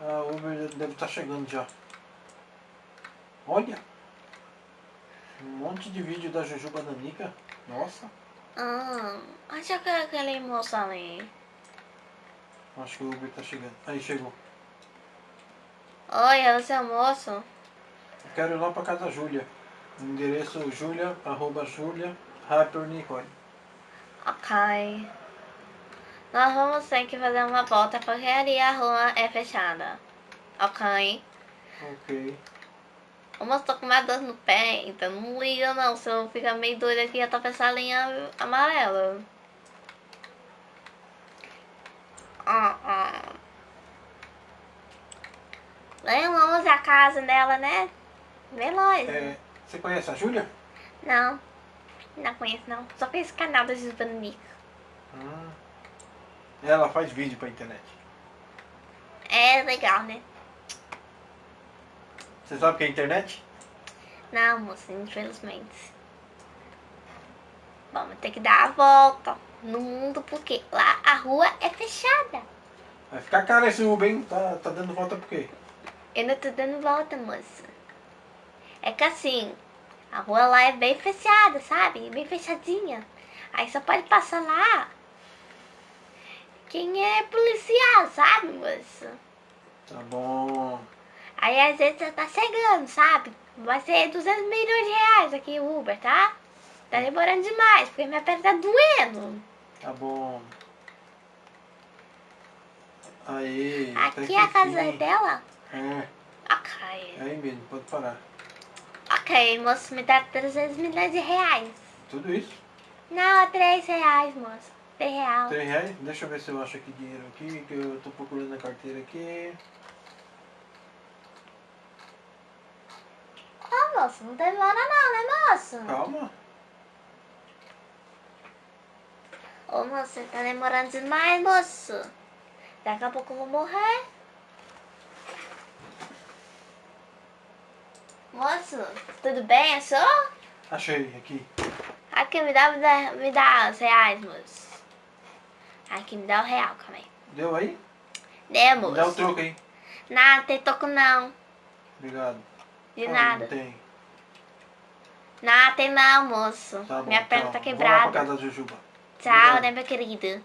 A Uber deve estar chegando já. Olha! Um monte de vídeo da Jujuba Nanica. Nossa! Ah, acho que é aquele moço ali. Acho que o Uber tá chegando. Aí chegou. Oi, é o moço? Eu quero ir lá pra casa da Júlia. Endereço julia, arroba julia. Ok. Nós vamos ter que fazer uma volta porque ali a rua é fechada. Ok? Ok. O moço tá com uma dor no pé, então não liga não, senão fica meio doido aqui e atravessar a linha amarela. Ah, ah. Bem longe a casa dela, né? Bem longe. É, você conhece a Júlia? Não, não conheço não. Só conheço o canal da Jusbana Nica. Ah. Ela faz vídeo pra internet. É legal, né? Você sabe o que é internet? Não, moça, infelizmente. Vamos ter que dar a volta no mundo porque lá a rua é fechada. Vai ficar caro esse Uber, hein? Tá, tá dando volta por quê? Eu não tô dando volta, moça. É que assim, a rua lá é bem fechada, sabe? Bem fechadinha. Aí só pode passar lá quem é policial, sabe, moça? Tá bom. Aí às vezes você tá chegando, sabe? Vai ser 200 milhões de reais aqui o Uber, tá? Tá demorando demais, porque minha perna tá doendo. Tá bom. Aí. até Aqui é a casa enfim. dela? É, Ok. é aí mesmo, pode parar. Ok, moço, me dá 300 milhões de reais. Tudo isso? Não, é 3 reais, moço. 3 reais. Três reais? Deixa eu ver se eu acho aqui dinheiro aqui, que eu tô procurando na carteira aqui. Ô, moço, não demora não, né, moço? Calma. Ô, moço, você tá demorando demais, moço. Daqui a pouco eu vou morrer. Moço, tudo bem? É só? Achei aqui. Aqui, me dá, me dá, me dá os reais, moço. Aqui, me dá o real, calma aí. Deu aí? Né, Me moço? dá o troco aí. Nada, tem toco não. Obrigado. De nada. Não tem. Nada, tem não, moço. Tá bom, Minha perna tchau. tá Vou lá quebrada. pra casa da Jujuba. Tchau, Obrigado. né, meu querido?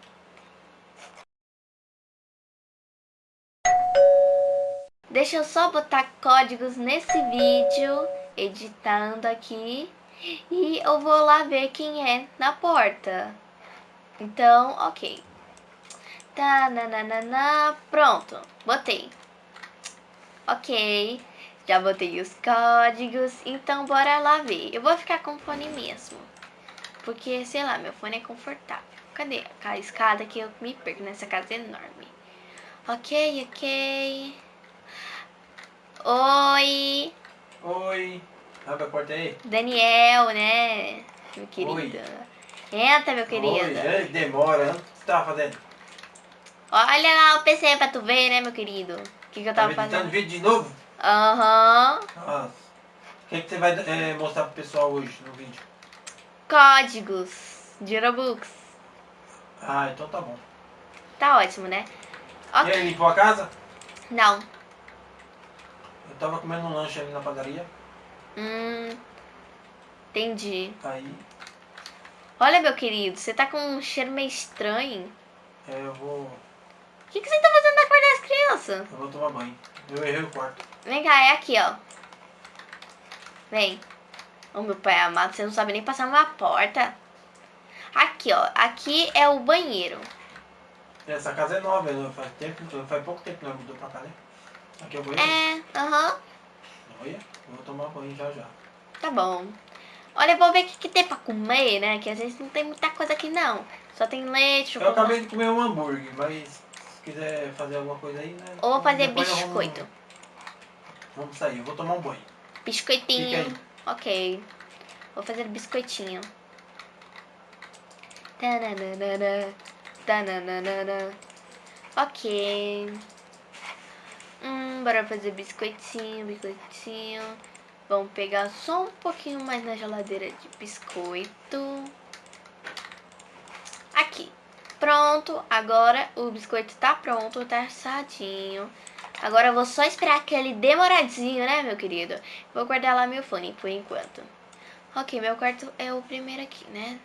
Deixa eu só botar códigos nesse vídeo, editando aqui, e eu vou lá ver quem é na porta. Então, ok. Tá, nananana, pronto, botei. Ok, já botei os códigos, então bora lá ver. Eu vou ficar com fone mesmo. Porque, sei lá, meu fone é confortável. Cadê a escada que eu me perco nessa casa enorme? Ok, ok. Oi, Oi. Abre a porta aí. Daniel, né? Meu querido. Entra, meu querido. Oi. Demora. O que você tava fazendo? Olha lá o PC pra tu ver, né, meu querido? O que, que eu tava editando fazendo? vídeo de novo? Aham. Nossa. O que, que você vai é, mostrar pro pessoal hoje no vídeo? Códigos de Robux. Ah, então tá bom. Tá ótimo, né? E Ok. aí, limpou a casa? Não. Eu tava comendo um lanche ali na padaria. Hum. Entendi. Aí, Olha, meu querido, você tá com um cheiro meio estranho. é, eu vou. O que, que você tá fazendo na cor das crianças? Eu vou tomar banho. Eu errei o quarto. Vem cá, é aqui, ó. Vem. Ô, meu pai amado, você não sabe nem passar uma porta. Aqui, ó. Aqui é o banheiro. Essa casa é nova, né? faz tempo, faz pouco tempo que nós mudou pra cá, né? Aqui é o banheiro. É, aham. Olha, eu vou tomar banho já já. Tá bom. Olha, eu vou ver o que, que tem pra comer, né? Que às vezes não tem muita coisa aqui, não. Só tem leite, Eu chocolate. acabei de comer um hambúrguer, mas se quiser fazer alguma coisa aí, né? Ou vou fazer depois biscoito. Vamos, vamos sair, eu vou tomar um banho. Biscoitinho. Ok. Vou fazer biscoitinho. Tananana, tananana. Ok. Hum, bora fazer biscoitinho, biscoitinho. Vamos pegar só um pouquinho mais na geladeira de biscoito. Pronto, agora o biscoito tá pronto, tá assadinho. Agora eu vou só esperar aquele demoradinho, né, meu querido? Vou guardar lá meu fone por enquanto. Ok, meu quarto é o primeiro aqui, né?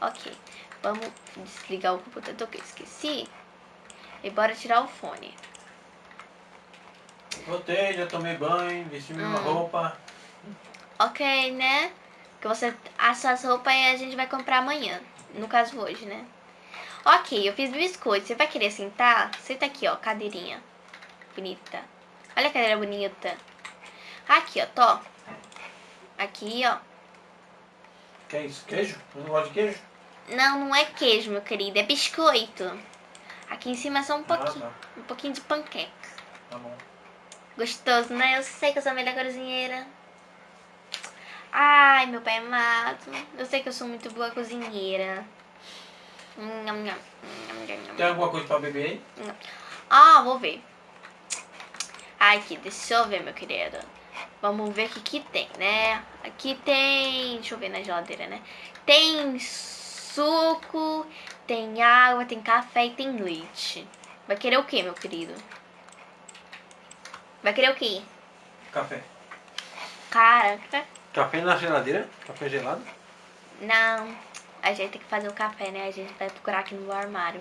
Ok, vamos desligar o computador que eu esqueci. E bora tirar o fone. Voltei, já tomei banho, vesti minha Hum. roupa. Ok, né? Que você assa as roupas e a gente vai comprar amanhã. No caso, hoje, né? Ok, eu fiz biscoito. Você vai querer sentar? Senta aqui, ó, cadeirinha. Bonita. Olha a cadeira bonita. Aqui, ó, tô. Aqui, ó. Que é isso? Queijo? Eu não gosto de queijo? Não, não é queijo, meu querido. É biscoito. Aqui em cima é só um pouquinho. Ah, Um pouquinho de panqueca. tá. Tá bom. Gostoso, né? Eu sei que eu sou a melhor cozinheira. Ai, meu pai amado. Eu sei que eu sou muito boa cozinheira. Nham, nham. Tem alguma coisa pra beber aí? Ah, vou ver. Ai, aqui, deixa eu ver, meu querido. Vamos ver o que, que tem, né? Aqui tem. Deixa eu ver na geladeira, né? Tem suco, tem água, tem café e tem leite. Vai querer o que, meu querido? Vai querer o quê? Café. Cara, Café na geladeira? Café gelado? não. A gente tem que fazer o café, né? A gente vai procurar aqui no armário.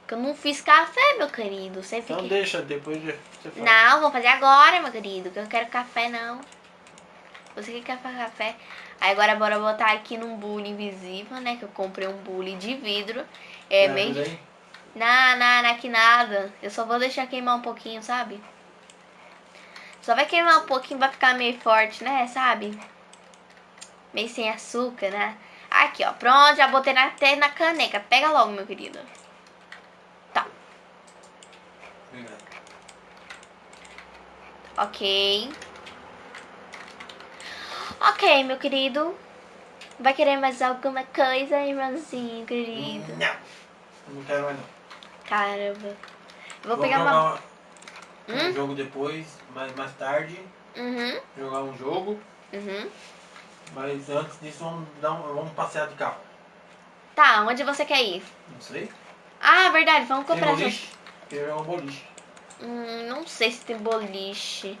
Porque eu não fiz café, meu querido. Você fica. Então deixa, depois você faz. Não, vou fazer agora, meu querido. Que eu quero café, não. Você que quer fazer café? Aí agora bora botar aqui num bule invisível, né? Que eu comprei um bule de vidro. É Me meio. aí? Não, não, não é que nada. Eu só vou deixar queimar um pouquinho, sabe? Só vai queimar um pouquinho, vai ficar meio forte, né? Sabe? Meio sem açúcar, né? Aqui, ó. Pronto, já botei na- até na caneca. Pega logo, meu querido. Tá. Obrigado. Ok. Ok, meu querido. Vai querer mais alguma coisa, irmãozinho, querido? Não. Não quero mais não. Caramba. Vou Vamos pegar uma. um Hum? jogo depois, mais, mais tarde. Uhum, Jogar um jogo. uhum. Mas antes disso vamos, dar um, vamos passear de carro. Tá, onde você quer ir? Não sei. Ah, verdade, vamos Tem comprar. essa- boliche? Jogar um boliche. Hum, não sei se tem boliche.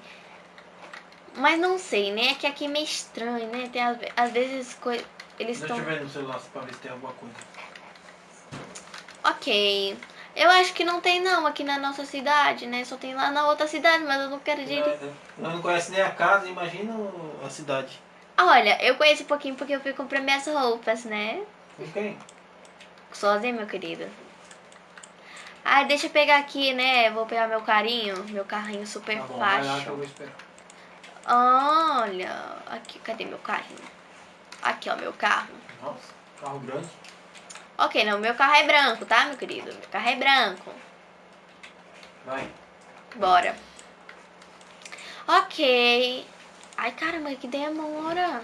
Mas não sei, né? É que aqui é meio estranho, né? Tem, às às vezes eles Deixa estão. eu ver no celular pra ver se tem alguma coisa. Ok. Eu acho que não tem não aqui na nossa cidade, né? Só tem lá na outra cidade, mas eu não quero. É, Nós não conhece nem a casa, imagina a cidade. Olha, eu conheço um pouquinho porque eu fui comprar minhas roupas, né? Com quem? Sozinha, meu querido. Ai, deixa eu pegar aqui, né? Vou pegar meu carinho, meu carrinho super Tá bom, vai lá que eu fácil. vou esperar. Olha, aqui, cadê meu carrinho? Aqui, ó, meu carro. Nossa, carro grande. Ok, não, meu carro é branco, tá, meu querido? Meu carro é branco. Vai. Bora. Ok. Ai, caramba, que demora.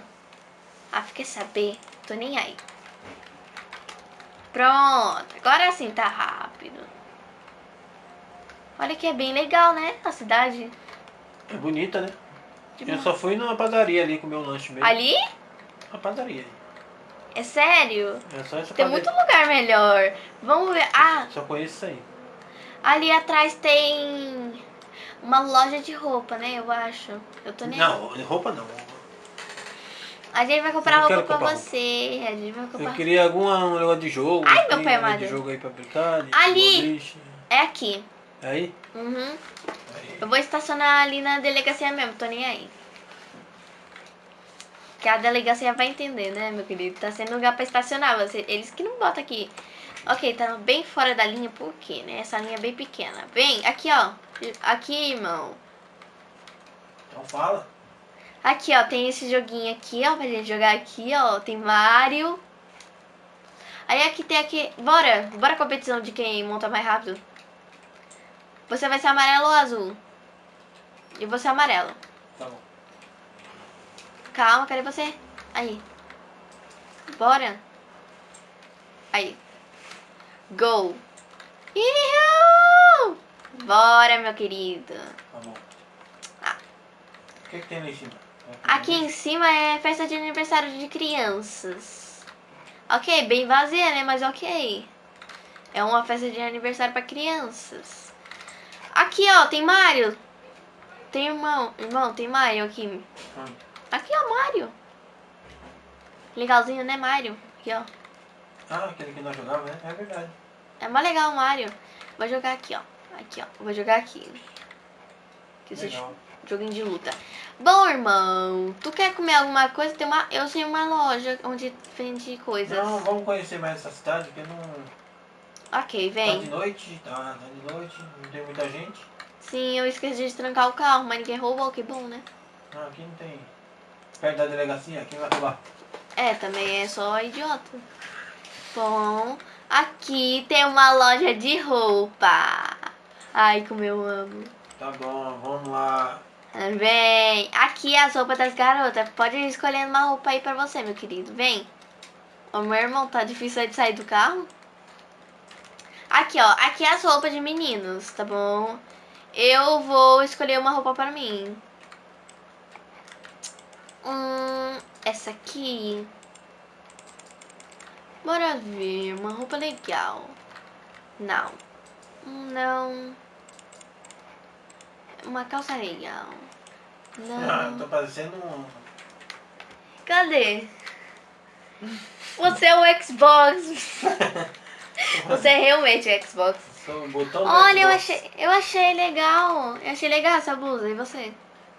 Ah, fiquei saber. Tô nem aí. Pronto. Agora sim tá rápido. Olha que é bem legal, né? A cidade. É bonita, né? De Eu boa. só fui numa padaria ali comer um lanche mesmo. Ali? Uma padaria. É sério? É só essa Tem padaria. muito lugar melhor. Vamos ver. Ah, Só conheço isso aí. ali atrás tem uma loja de roupa, né? Eu acho. Eu tô nem Não, roupa não. A gente vai comprar Eu roupa pra comprar você. A gente vai Eu comprar. queria alguma um negócio de jogo. Ai, meu tem pai amado. de jogo aí pra brincar. Ali. boliche. É aqui. Aí? Uhum. Aí. Eu vou estacionar ali na delegacia mesmo, tô nem aí. Que a delegacia vai entender, né, meu querido? Tá sendo lugar pra estacionar. Você, eles que não botam aqui. Ok, tá bem fora da linha, por quê, né? Essa linha é bem pequena. Vem, aqui, ó. Aqui, irmão. Então fala. Aqui, ó, tem esse joguinho aqui, ó, pra gente jogar aqui, ó. Tem Mario. Aí aqui tem aqui. Bora! Bora competição de quem monta mais rápido. Você vai ser amarelo ou azul? E você é amarelo. Tá bom. Calma, cadê você? Aí. Bora. Aí. Go. Ihu! Bora, meu querido. Tá. Ah. O que, que tem lá em cima? Aqui em cima é festa de aniversário de crianças. Ok, bem vazia, né? Mas ok. É uma festa de aniversário pra crianças. Aqui, ó, tem Mario. Tem irmão. Irmão, tem Mario aqui. Hum. Aqui, ó, Mario. Legalzinho, né, Mario? Aqui, ó. Ah, aquele que nós jogávamos, né? É verdade. É mó legal o Mario. Vou jogar aqui, ó. Aqui, ó. Vou jogar aqui. Que Legal. joguinho de luta. Bom, irmão, tu quer comer alguma coisa? Tem uma, eu tenho uma loja onde vende coisas. Não, vamos conhecer mais essa cidade, porque não... Ok, Tá de vem. noite, tá, tá de noite, não tem muita gente. Sim, eu esqueci de trancar o carro, mas ninguém roubou, que bom, né? Não, aqui não tem... Perto da delegacia, quem vai roubar? É, também é só idiota. Bom, aqui tem uma loja de roupa. Ai, como eu amo. Tá bom, vamos lá. Vem, aqui é as roupas das garotas. Pode ir escolhendo uma roupa aí pra você, meu querido. Vem. Ô, meu irmão, tá difícil de sair do carro? Aqui, ó. Aqui é as roupas de meninos, tá bom? Eu vou escolher uma roupa pra mim. Hum, essa aqui. Bora ver. Uma roupa legal. Não. Não. Uma calça legal. Ah, Não. tô parecendo um... Cadê? Você é o Xbox. Você é realmente o Xbox. Olha, eu Xbox. achei, eu achei legal. Eu achei legal essa blusa. E você?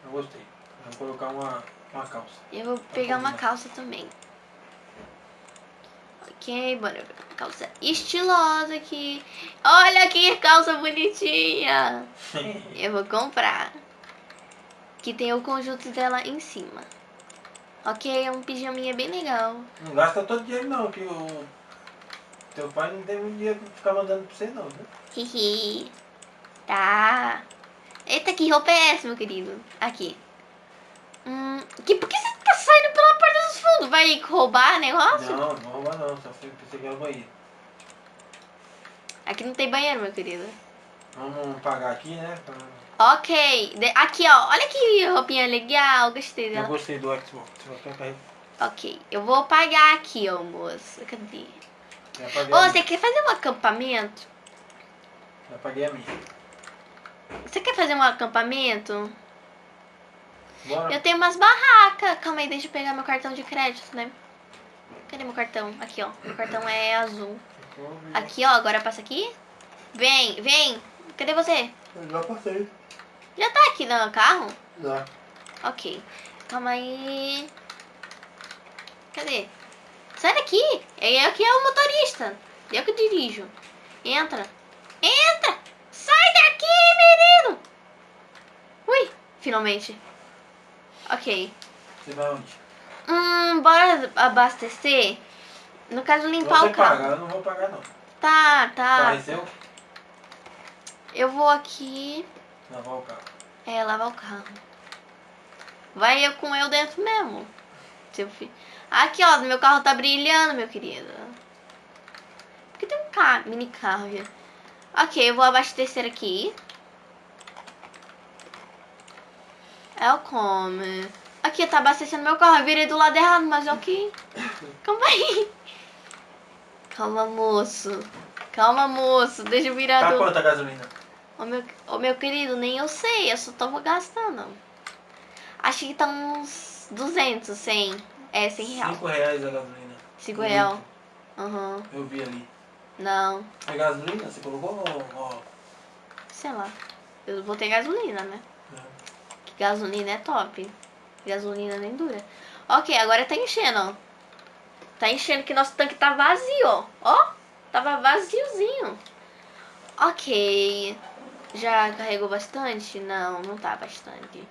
Eu gostei. Vou colocar uma, uma calça. Eu vou pegar uma combinando. calça também. Ok, bora ver. Calça estilosa aqui. Olha que calça bonitinha. Eu vou comprar. Que tem o conjunto dela em cima. Ok, é um pijaminha bem legal. não gasta todo dinheiro não, que o... Teu pai não tem muito dinheiro pra ficar mandando pra você não, viu? Hihi. Tá. Eita, que roupa é essa, meu querido? Aqui. Hum, que, por que você Vai roubar negócio? Não, não rouba não, só fui pensei que era o banheiro. Aqui não tem banheiro, meu querido. Vamos pagar aqui, né? pra- Ok. De- aqui, ó. Olha que roupinha legal. Gostei Eu dela. gostei do Xbox. Ok. Eu vou pagar aqui, ó, moço. Cadê? Ô, você quer fazer um acampamento? Já paguei a minha. Você quer fazer um acampamento? Bora. Eu tenho umas barracas. Calma aí, deixa eu pegar meu cartão de crédito, né? Cadê meu cartão? Aqui, ó. Meu cartão é azul. Aqui, ó. Agora passa aqui. Vem, vem. Cadê você? Eu já passei. Já tá aqui no carro? Já. Ok. Calma aí. Cadê? Sai daqui. Eu aqui é o motorista. Eu que dirijo. Entra. Entra. Sai daqui, menino. Ui, finalmente. Ok. Você vai onde? Hum, bora abastecer. No caso, limpar Você o carro. paga, eu não vou pagar não. Tá, tá. Pareceu? Eu vou aqui. Lavar o carro. É, lavar o carro. Vai eu com eu dentro mesmo. Seu filho. Aqui, ó, meu carro tá brilhando, meu querido. Porque tem um carro, mini carro aqui. Ok, eu vou abastecer aqui. É o come. Aqui, tá abastecendo meu carro. Eu virei do lado errado, mas ok. Calma aí. Calma, moço. Calma, moço. Deixa eu virar Tá do... quanto a gasolina? Ô meu, ô meu querido, nem eu sei, eu só tava gastando. Acho que tá uns 200, 100. É, 100 real. 5 reais a gasolina. 5 Um real. litro. Aham. Eu vi ali. Não, A gasolina, você colocou ó, sei lá. Eu vou ter gasolina, né? Gasolina é top. Gasolina nem dura. Ok, agora tá enchendo, ó. Tá enchendo que nosso tanque tá vazio, ó. Ó, tava vaziozinho. Ok. Já carregou bastante? Não, não tá bastante.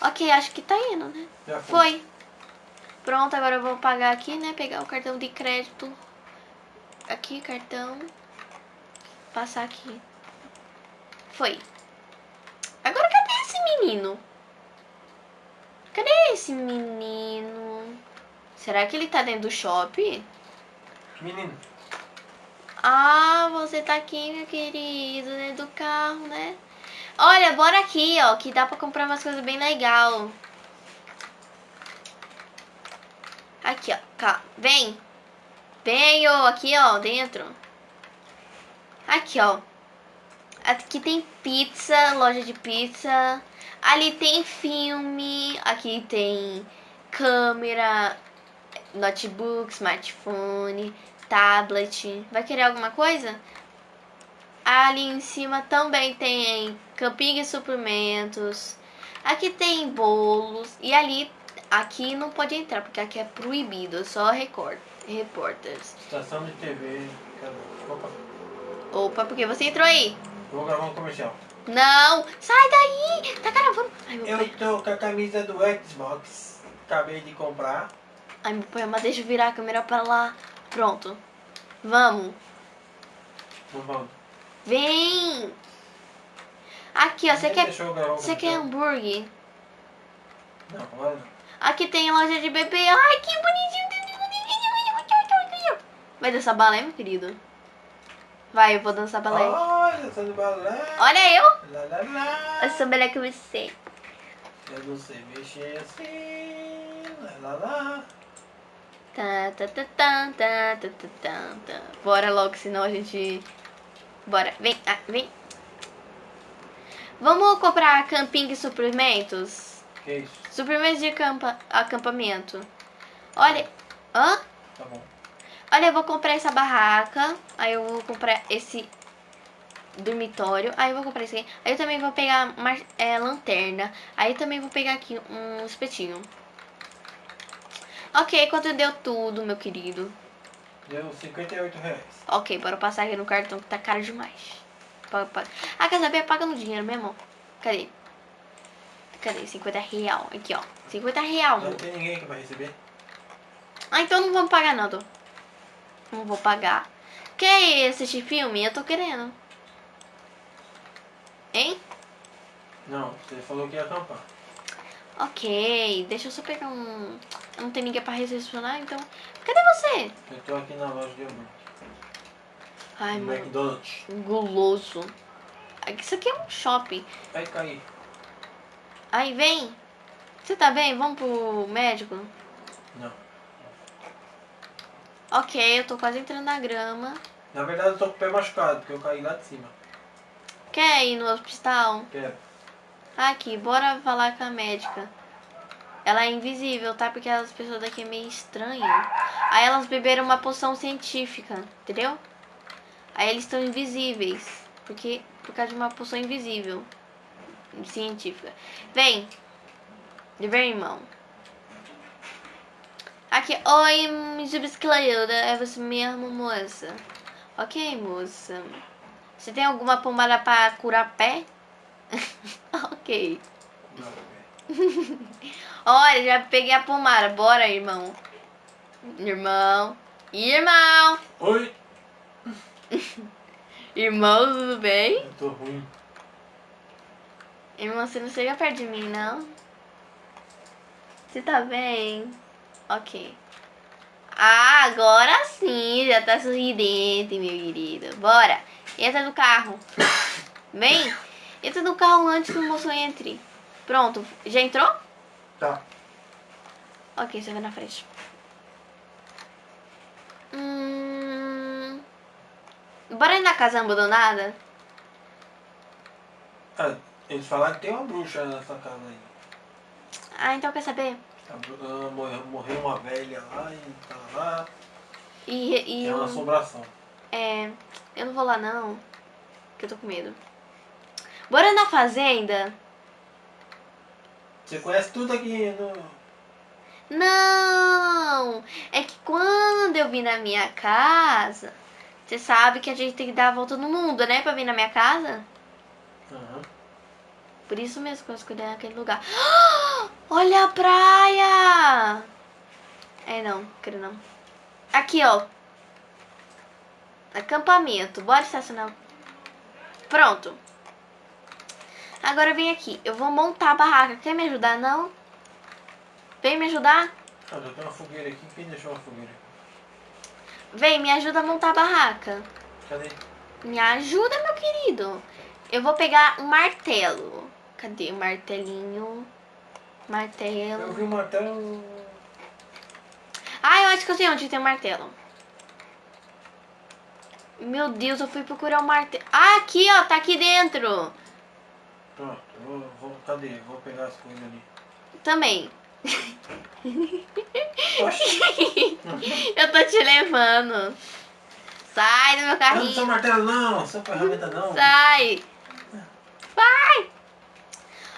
Ok, acho que tá indo, né? já foi. Foi. Pronto, agora eu vou pagar aqui, né? Pegar o cartão de crédito. Aqui, cartão. Passar aqui. Foi. Menino? Cadê esse menino? Será que ele tá dentro do shopping? Menino, Ah, você tá aqui, meu querido, dentro do carro, né? Olha, bora aqui, ó, que dá pra comprar umas coisas bem legal. Aqui, ó, cá, vem. Venho aqui, ó, dentro. Aqui, ó. Aqui tem pizza, loja de pizza. Ali tem filme. Aqui tem câmera, notebook, smartphone, tablet. Vai querer alguma coisa? Ali em cima também tem camping e suplementos. Aqui tem bolos. E ali, aqui não pode entrar, porque aqui é proibido. Só record, reporters. Estação de TV. Opa, Opa, porque você entrou aí? vou gravar um comercial. Não! Sai daí! Tá gravando. Ai, meu pai. Eu tô com a camisa do Xbox. Acabei de comprar. Ai, meu pai, mas deixa eu virar a câmera pra lá. Pronto. Vamos. Não vamos. Vem! Aqui, ó. Você quer, você quer hambúrguer? Não, não. Aqui tem loja de bebê. Ai, que bonitinho. Vai dançar balé, meu querido? Vai, eu vou dançar balé. Olha, tá balé. Olha eu. Lá, lá, lá. Eu sou melhor que você. Eu não sei mexer assim. Lá, lá, lá. Tá, tá, tá, tá, tá, tá, tá, tá, tá. Bora logo, senão a gente... Bora, vem, ah, vem. Vamos comprar camping e suprimentos? Que isso? Suprimentos de acampa... acampamento. Olha... Hã? Tá bom. Olha, eu vou comprar essa barraca. Aí eu vou comprar esse dormitório. Aí eu vou comprar esse aqui. Aí eu também vou pegar mar, é, lanterna. Aí eu também vou pegar aqui um espetinho. Ok, quanto deu tudo, meu querido? Deu 58 reais. Ok, bora passar aqui no cartão que tá caro demais. Pa- pa- Ah, quer saber? Paga no dinheiro mesmo. Cadê? Cadê? 50 real. Aqui, ó. 50 real, Não tem ninguém que vai receber. Ah, então não vamos pagar não, Dô. Não vou pagar. Quer assistir filme? Eu tô querendo. Hein? Não, você falou que ia acampar. Ok, deixa eu só pegar um... Não tem ninguém pra recepcionar, então... Cadê você? Eu tô aqui na loja de hambúrguer. Ai, mano. McDonald's. Guloso. Isso aqui é um shopping. Vai cair. Aí, vem. Você tá bem? Vamos pro médico? Não. Ok, eu tô quase entrando na grama. Na verdade eu tô com o pé machucado, porque eu caí lá de cima. Quer ir no hospital? Quero. Aqui, bora falar com a médica. Ela é invisível, tá? Porque as pessoas daqui é meio estranho. Aí elas beberam uma poção científica, entendeu? Aí eles estão invisíveis. Porque, por causa de uma poção invisível. Científica. Vem. Vem, irmão. Aqui, oi, subscreva. É você mesmo, moça? Ok, moça. Você tem alguma pomada pra curar pé? ok. Olha, já peguei a pomada. Bora, irmão. Irmão. Irmão. Oi! Irmão, tudo bem? Eu tô ruim. Irmão, você não chega perto de mim, não? Você tá bem? Ok. Ah, agora sim, já tá sorridente, meu querido. Bora. Entra no carro. Vem. Entra no carro antes que o moço entre. Pronto. Já entrou? Tá. Ok, você vai na frente. Hum... Bora ir na casa abandonada? Ah, eles falaram que tem uma bruxa nessa casa aí. Ah, então quer saber? Morreu, uma velha lá e tá lá. E, e É uma eu, assombração. é, eu não vou lá não, que eu tô com medo. Bora na fazenda? Você conhece tudo aqui no. Não! É que quando eu vim na minha casa, você sabe que a gente tem que dar a volta no mundo, né? Pra vir na minha casa. Aham. Por isso mesmo que eu escolhi naquele lugar. Olha a praia! É, não, quero não. Aqui, ó. Acampamento. Bora estacionar. Pronto. Agora vem aqui. Eu vou montar a barraca. Quer me ajudar, não? Vem me ajudar? Ah, já tem uma fogueira aqui. Quem deixou uma fogueira? Vem, me ajuda a montar a barraca. Cadê? Me ajuda, meu querido. Eu vou pegar um martelo. Cadê o martelinho? Martelo. Eu vi um martelo. Ah, eu acho que eu sei onde tem o martelo. Meu Deus, eu fui procurar o martelo. Ah, aqui, ó. Tá aqui dentro. Pronto, eu vou, vou, cadê? Vou pegar as coisas ali. Também. Eu tô te levando. Sai do meu eu não carrinho. sou martelo não, sou ferramenta não. Sai! Vai!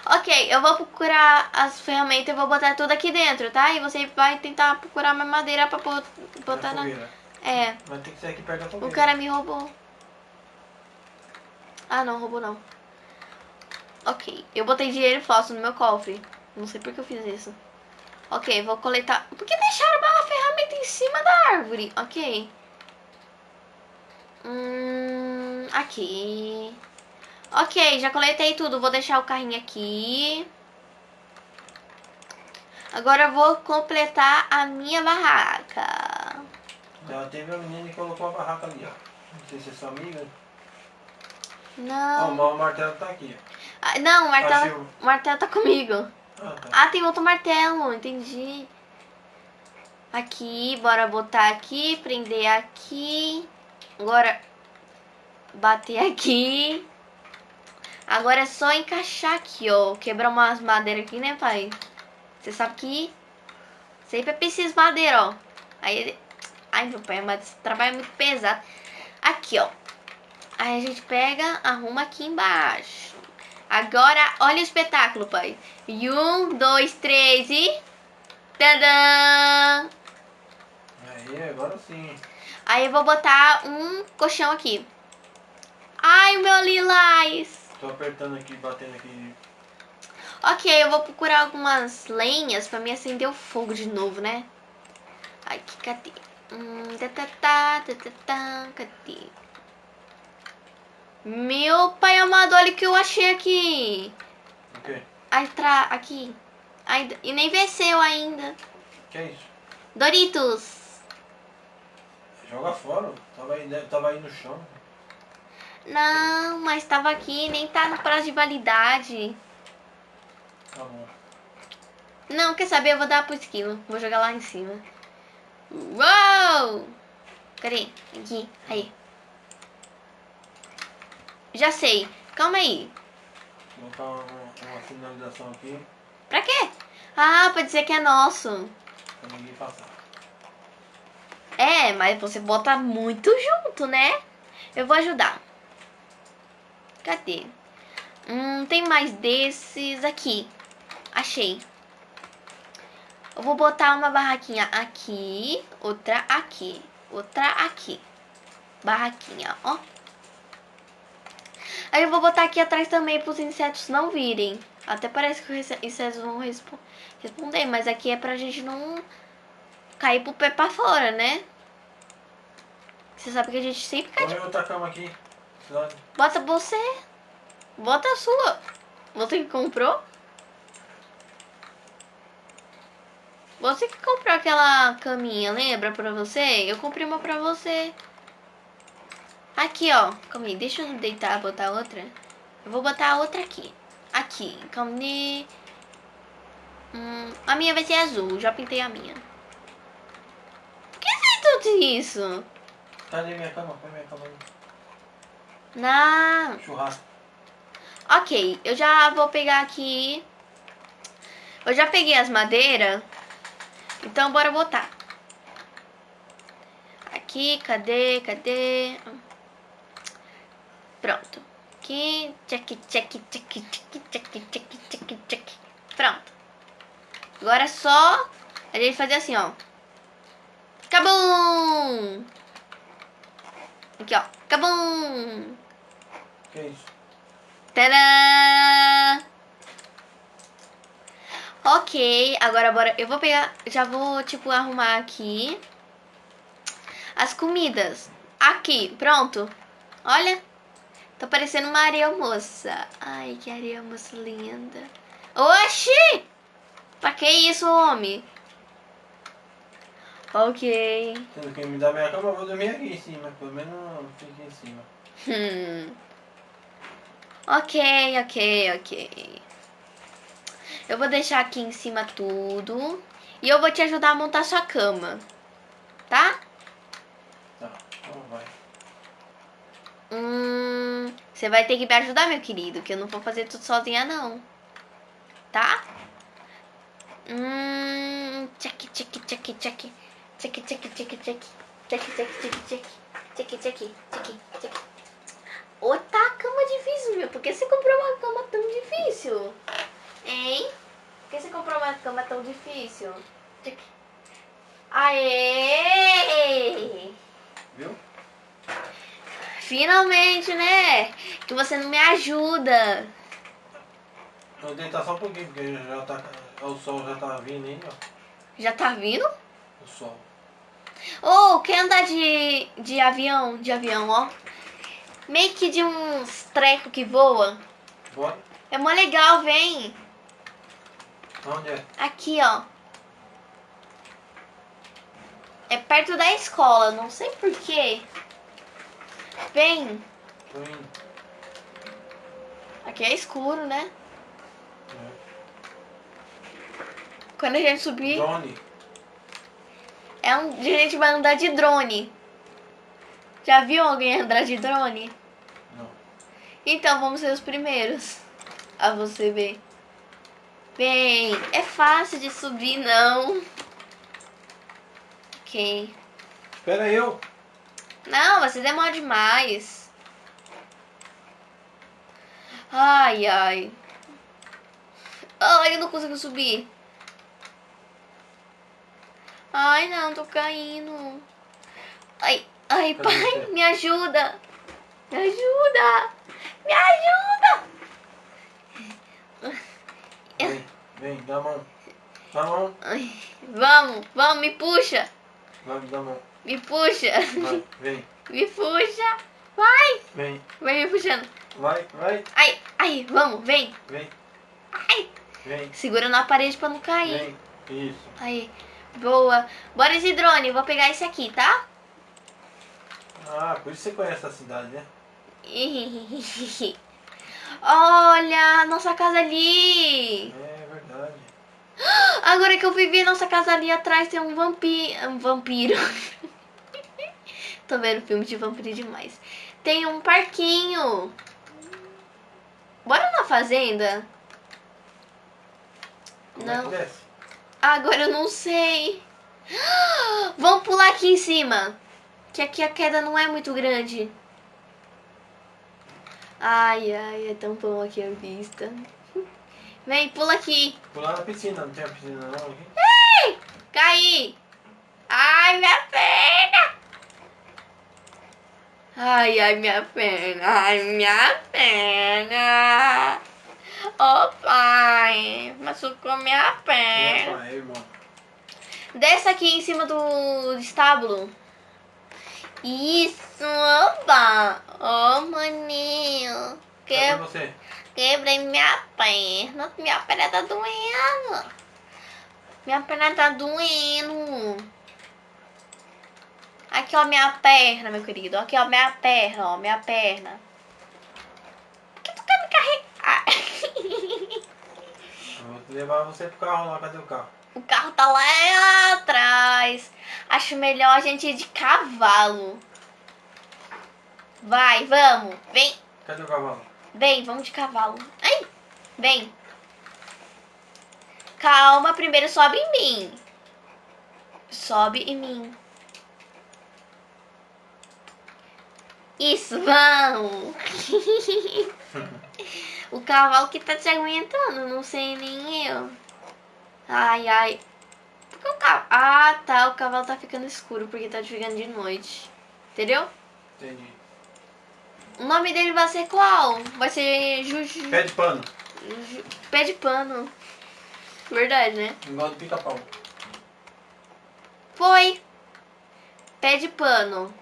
Ok, eu vou procurar as ferramentas e vou botar tudo aqui dentro, tá? E você vai tentar procurar mais madeira pra botar na... É, Mas tem que ser aqui perto da fogueira. o cara me roubou. Ah, não, roubou não. Ok, eu botei dinheiro falso no meu cofre. Não sei por que eu fiz isso. Ok, vou coletar... Por que deixaram uma ferramenta em cima da árvore? Ok. Hum, aqui. Ok, já coletei tudo. Vou deixar o carrinho aqui. Agora eu vou completar a minha barraca. Já teve uma menina que colocou a barraca ali, ó. Não sei se é sua amiga. Ó, Não. o martelo tá aqui, ó. Ah, não, o martelo, o martelo tá comigo. Ah, tá. Ah, tem outro martelo, entendi. Aqui, bora botar aqui, prender aqui. Agora, bater aqui. Agora é só encaixar aqui, ó. Quebrar umas madeiras aqui, né, pai? Você sabe que sempre é preciso madeira, ó. Aí ele... Ai, meu pai, mas esse trabalho é muito pesado. Aqui, ó. Aí a gente pega, arruma aqui embaixo. Agora, olha o espetáculo, pai. E um, dois, três e... Tadã! Aí, agora sim. Aí eu vou botar um colchão aqui. Ai, meu lilás! Tô apertando aqui, batendo aqui. Ok, eu vou procurar algumas lenhas pra me acender o fogo de novo, né? Ai, que cadê? Hum, tá, tá, tá, tá, tá, tá, cadê? Meu pai amado, olha o que eu achei aqui. O quê? Tra... aqui. Ainda... E nem venceu ainda. Que é isso? Doritos. Joga fora. Tava aí, deve- tava aí no chão. Não, mas tava aqui, nem tá no prazo de validade. Tá bom. Não, quer saber? Eu vou dar pro esquilo. Vou jogar lá em cima. Uou! Cadê? Aqui. Aí. Já sei. Calma aí. Vou botar uma, uma finalização aqui Pra quê? Ah, pra dizer que é nosso. pra ninguém passar. É, mas você bota muito junto, né? Eu vou ajudar. Cadê? Hum, tem mais desses aqui. Achei. Eu vou botar uma barraquinha aqui, outra aqui, outra aqui. Barraquinha, ó. Aí eu vou botar aqui atrás também para os insetos não virem. Até parece que os insetos vão respo- responder, mas aqui é pra gente não cair pro pé pra fora, né? Você sabe que a gente sempre cai de... Põe outra cama aqui. Bota você. Bota a sua. Você que comprou? Você que comprou aquela caminha, lembra pra você? Eu comprei uma pra você. Aqui, ó. Calma aí, deixa eu deitar, botar outra. Eu vou botar outra aqui. Aqui, calma aí. Hum, a minha vai ser azul, já pintei a minha. Por que fez tudo isso? Cadê minha cama? Põe minha cama. Não. Churrasco. Ok, eu já vou pegar aqui. Eu já peguei as madeiras. Então bora botar. Aqui, cadê? Cadê? Pronto. Aqui, check, check, check, check, check, check, check, check. Pronto. Agora é só a gente fazer assim, ó. Cabum! Aqui, ó. Cabum! Que isso? Tadã! Ok, agora bora. Eu vou pegar. Já vou, tipo, arrumar aqui. As comidas. Aqui, pronto. Olha. Tá parecendo uma areia moça. Ai, que areia moça linda. Oxi! Pra que isso, homem? Ok. Sendo que me dá minha cama, eu vou dormir aqui em cima. Pelo menos eu fico em cima. Hum. Ok, ok, ok. Eu vou deixar aqui em cima tudo. E eu vou te ajudar a montar sua cama. Tá? Tá, então vai. Hum, você vai ter que me ajudar, meu querido, que eu não vou fazer tudo sozinha, não. Tá? Hum, check, check, check, check. Check, check, check, check. Check, check, check, check, check. Check, check, check, Ô, tá cama difícil, meu. Por que você comprou uma cama tão difícil? Hein? Por que você comprou uma cama tão difícil? Aê! Viu? Finalmente, né? Que você não me ajuda. Eu vou deitar só um pouquinho, porque já tá, o sol já tá vindo aí, ó. Já tá vindo? O sol. Ô, quer andar de, de avião? De avião, ó. Meio que de uns trecos que voa. Bora? É mó legal, vem. Onde é? Aqui, ó. É perto da escola, não sei porquê. Vem. Tô indo. Aqui é escuro, né? É. Quando a gente subir, Drone. é um, a gente vai andar de drone. Já viu alguém andar de drone? Não. Então vamos ser os primeiros a você ver. Bem, é fácil de subir, não. Ok. Espera eu. Não, você demora demais. Ai, ai. Ai, eu não consigo subir. Ai, não, tô caindo. Ai, ai, pai, me ajuda. Me ajuda. Me ajuda. Vem, vem, dá a mão. Dá a mão. Ai, vamos, vamos, me puxa. Vai, dá a mão. Me puxa. Vai, vem, Me puxa. Vai. vem. Vai me puxando. Vai, vai, Ai, ai, vamos, vem. vem, Ai. vem, Segura na parede pra não cair. vem. Isso. Aí, boa. Bora esse drone, vou pegar esse aqui, tá? Ah, por isso você conhece a cidade, né? Olha, nossa casa ali. É verdade. Agora que eu vivi nossa casa ali atrás tem um vampiro. Um vampiro. Tô vendo filme de vampiro demais. Tem um parquinho. Bora na fazenda? Como é Não. desce? Agora eu não sei. Vamos pular aqui em cima. Que aqui a queda não é muito grande. Ai, ai, é tão bom aqui a vista. Vem, pula aqui. Pular na piscina, não tem a piscina não aqui? Caí. Ai, minha perna. Ai, ai, minha perna. Ai, minha perna. Ô, pai. Machucou minha perna. Aí, irmão. Desce aqui em cima do estábulo. Isso, opa! Ô, maninho. Que, Cadê você? quebrei minha perna. Minha perna tá doendo. Minha perna tá doendo. Aqui, ó, minha perna, meu querido. Aqui, ó, minha perna, ó, minha perna. Por que tu quer me carregar? Eu vou levar você pro carro lá, cadê o carro? O carro tá lá atrás. Acho melhor a gente ir de cavalo. Vai, vamos. Vem, Cadê o cavalo? vem, vamos de cavalo. Ai, vem. Calma, primeiro sobe em mim. Sobe em mim. Isso, vamos. o cavalo que tá te aguentando, não sei nem eu. Ai, ai. Por que o cavalo... Ah, tá, o cavalo tá ficando escuro porque tá ficando de noite. Entendeu? Entendi. O nome dele vai ser qual? Vai ser Juju... Pé de pano. Ju- Pé de pano. Verdade, né? Igual do pica-pau. Foi. Pé de pano.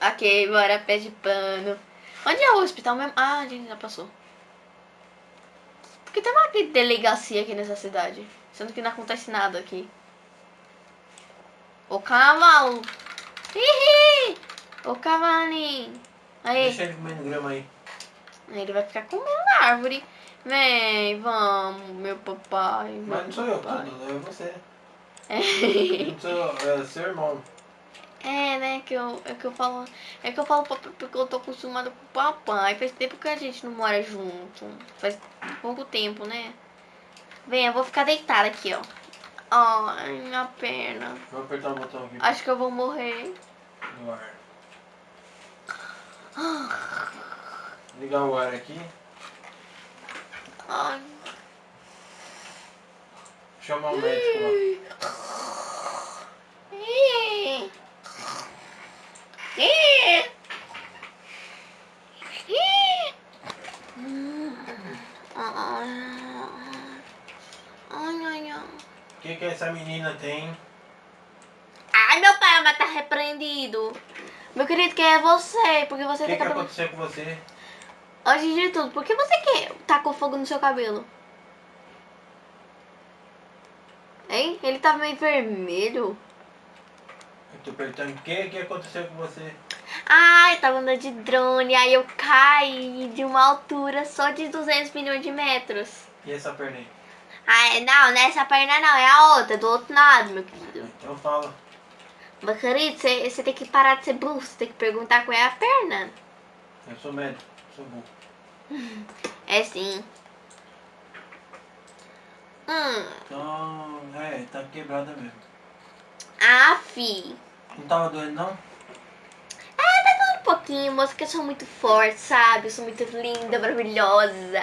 Ok, bora, pé de pano. Onde é o hospital mesmo? Ah, a gente já passou. Porque tem uma delegacia aqui nessa cidade. Sendo que não acontece nada aqui. O cavalo. Hihi! O cavalinho. Aí. Deixa ele comendo grama aí. Ele vai ficar comendo na árvore. Vem, vamos, meu papai. meu Mas não sou eu, papai. tudo, é você. É. Não sou, é seu irmão. É, né, que eu, é que eu falo, é que eu falo porque eu tô acostumada com o papai. Faz tempo que a gente não mora junto. Faz pouco tempo, né? Vem, eu vou ficar deitada aqui, ó. Ai, minha perna. Vou apertar o botão aqui Acho que eu vou morrer. no ar. Ligar o ar aqui. Ai. Chamar o médico lá. Ih. Ih. Ih. Ai, ai, ai. O que, que essa menina tem? Ai, meu pai, mas tá repreendido. Meu querido, quem é você? Porque você O que, tem que cabelo... aconteceu com você? Antes de tudo, por que você quer tacou fogo no seu cabelo? Hein? Ele tá meio vermelho. Eu tô perguntando o que, que aconteceu com você? Ai, tava andando de drone, aí eu caí de uma altura só de 200 milhões de metros. E essa perna aí? Ai, não, nessa perna não, é a outra, do outro lado, meu querido. Então fala. Meu querido, você você tem que parar de ser burro, você tem que perguntar qual é a perna. Eu sou médico, sou burro. É sim. Hum, Então, é, tá quebrada mesmo. ah, fi. Não tava doendo não? Ah, tá doendo um pouquinho, moça, que eu sou muito forte, sabe? Eu sou muito linda, maravilhosa.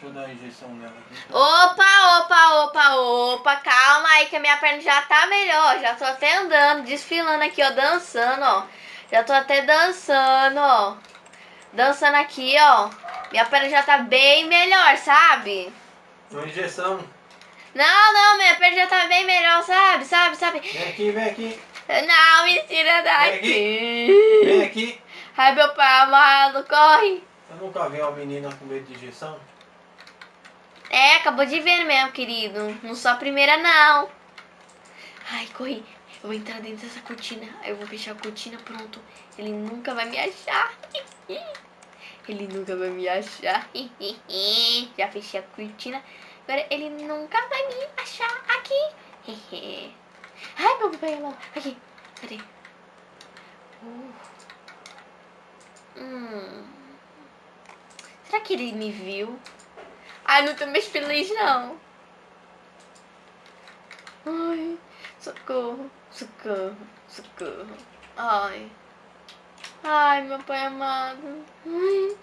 Deixa eu dar a injeção nela aqui. Opa, opa, opa, opa, calma aí que a minha perna já tá melhor. Já tô até andando, desfilando aqui, ó, dançando, ó. Já tô até dançando, ó. Dançando aqui, ó. Minha perna já tá bem melhor, sabe? Uma injeção. Não, não, minha perna já tá bem melhor, sabe? Sabe, sabe? Vem aqui, vem aqui. Não, me tira Vem daqui. Vem aqui. Ai, meu pai amado, corre. Eu nunca vi uma menina com medo de injeção. É, acabou de ver mesmo, querido. Não sou a primeira, não. Ai, corri. Eu vou entrar dentro dessa cortina. Eu vou fechar a cortina, pronto. Ele nunca vai me achar. Ele nunca vai me achar. Já fechei a cortina. Agora ele nunca vai me achar aqui. Ai, meu pai amado. Aqui. Cadê? Uh. Hum. Será que ele me viu? Ai, não tô mais feliz, não. Ai, socorro, socorro, socorro. Ai. Ai, meu pai amado. Ai,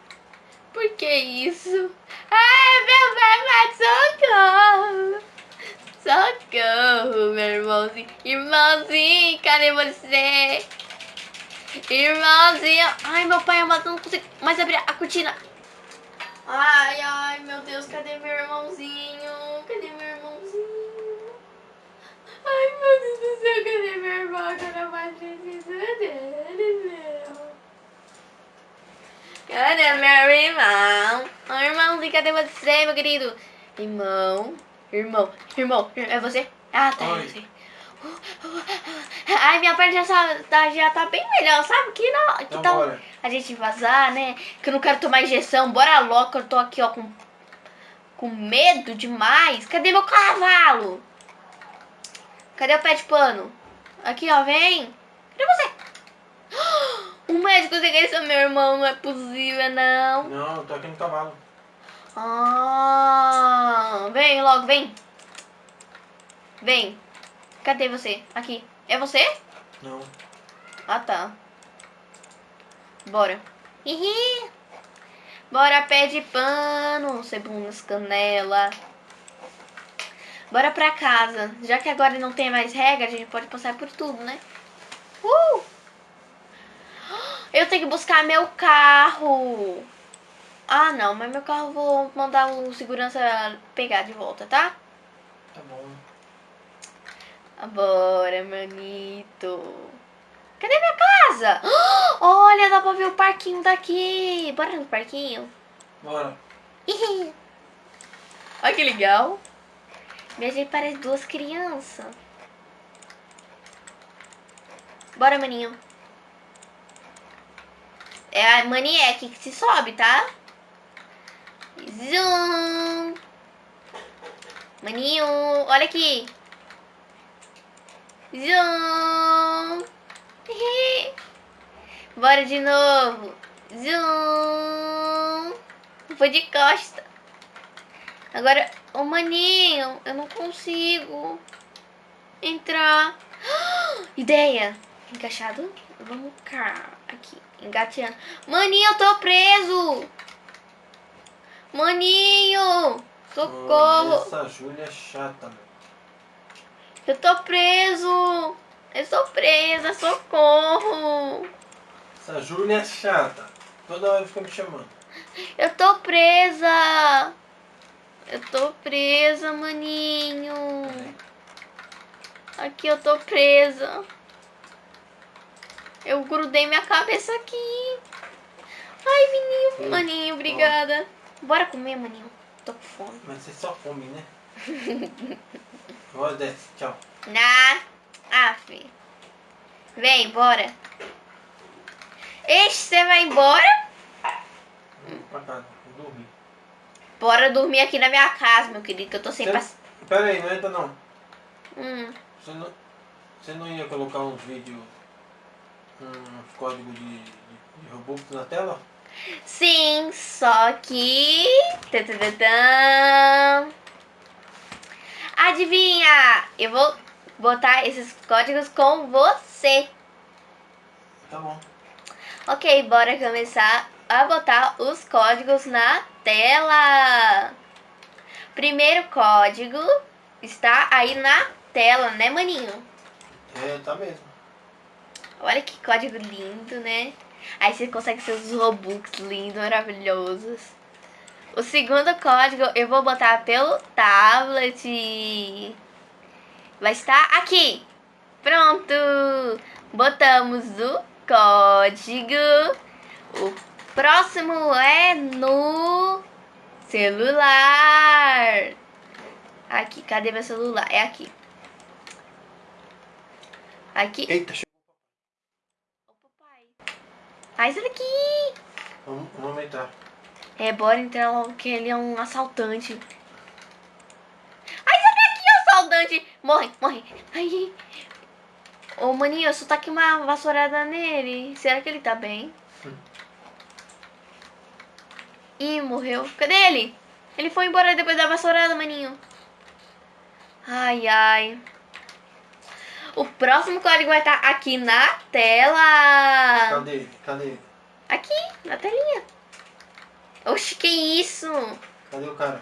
por que isso? Ai, meu pai amado, socorro. Socorro, meu irmãozinho. Irmãozinho, cadê você? Irmãozinho. Ai, meu pai amado, não consigo mais abrir a cortina. Ai, ai, meu Deus, cadê meu irmãozinho? Cadê meu irmãozinho? Ai, meu Deus do céu, cadê meu irmão? Que eu não mais preciso dele, meu. Cadê meu irmão? Ai, irmãozinho, cadê você, meu querido? Irmão, irmão, irmão, é você? Ah, tá, é você. Ai, minha perna já tá, já tá bem melhor, sabe? Que, não, que Então tal bora. a gente vazar, né? Que eu não quero tomar injeção. Bora logo, que eu tô aqui, ó, com, com medo demais. Cadê meu cavalo? Cadê o pé de pano? Aqui, ó, vem. Cadê você? O médico ser meu irmão, não é possível, não. Não, eu tô aqui no cavalo. Ah, vem logo, vem. Vem. Cadê você? Aqui. É você? Não. Ah, tá. Bora. Hihi. Bora, pé de pano, cebolas, canela. Bora pra casa. Já que agora não tem mais regra, a gente pode passar por tudo, né? Uh! Eu tenho que buscar meu carro. Ah, não, mas meu carro eu vou mandar o segurança pegar de volta, tá? Tá bom. Bora, manito. Cadê minha casa? Olha, dá pra ver o parquinho daqui. Bora no parquinho? Bora. Olha que legal. Minha gente parece duas crianças. Bora, maninho. É a maniac que se sobe, tá? Zoom. Maninho, olha aqui. Zoom. Bora de novo. Zoom. Vou de costa. Agora, ô maninho, eu não consigo entrar. Ideia. Encaixado. Vamos cá. Aqui. Engateando. Maninho, eu tô preso. Maninho. Socorro. Oh, essa Júlia é chata. Eu tô preso. Eu sou presa. Socorro. Essa Júlia é chata. Toda hora fica me chamando. Eu tô presa. Eu tô presa, maninho. Aqui eu tô presa. Eu grudei minha cabeça aqui. Ai, menino, maninho, obrigada. Bora comer, maninho. Tô com fome. Mas você só come, né? Agora desce. Tchau. Na. Af. Vem, bora. Ixi, você vai embora? Pra casa. Dormir. Bora dormir aqui na minha casa, meu querido, que eu tô sem paciência. Pera aí, não entra não. Hum. Você não, você não ia colocar uns vídeos, uns códigos de, de, de Robux na tela? Sim, só que. Tadadadã. Adivinha? Eu vou botar esses códigos com você. Tá bom. Ok, bora começar a botar os códigos na tela. Primeiro código está aí na tela, né, maninho? É, tá mesmo. Olha que código lindo, né? Aí você consegue seus Robux lindos, maravilhosos. O segundo código eu vou botar pelo tablet. Vai estar aqui. Pronto. Botamos o código. O próximo é no celular. Aqui, cadê meu celular? É aqui. Aqui. Eita, chegou. Papai. Sai daqui! Vamos, vamos entrar. É, bora entrar logo que ele é um assaltante. Ai, sai daqui, assaltante! Morre, morre. Ai. Ô, maninho, eu só tá aqui uma vassourada nele. Será que ele tá bem? Hum. Ih, morreu. Cadê ele? Ele foi embora depois da vassourada, maninho. Ai, ai. O próximo código vai estar aqui na tela. Cadê ele? Cadê ele? Aqui, na telinha. Oxi, que isso? Cadê o cara?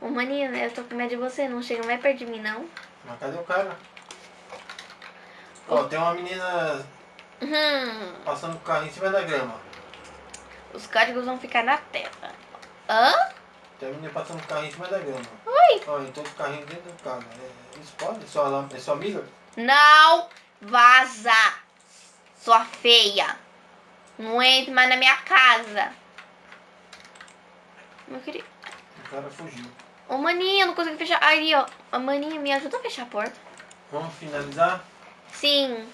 Ô, maninho, eu tô com medo de você. Não chega mais perto de mim, não. Mas cadê o cara? Ó, tem uma menina Hum, passando o carro em cima da grama. os códigos vão ficar na tela. Hã? Tem uma menina passando o carro em cima da grama. Oi? Ó, entrou com o carrinho dentro do carro. É, isso pode? É sua, é sua amiga? Não vaza, sua feia. Não entre mais na minha casa. Meu querido. O cara fugiu. Ô, maninho, eu não consigo fechar. Aí, ó. Ô, maninho, me ajuda a fechar a porta. Vamos finalizar? Sim.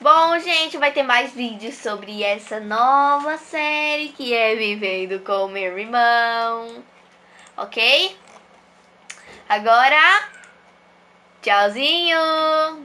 Bom, gente, vai ter mais vídeos sobre essa nova série que é Vivendo com meu irmão. Ok? Agora, tchauzinho!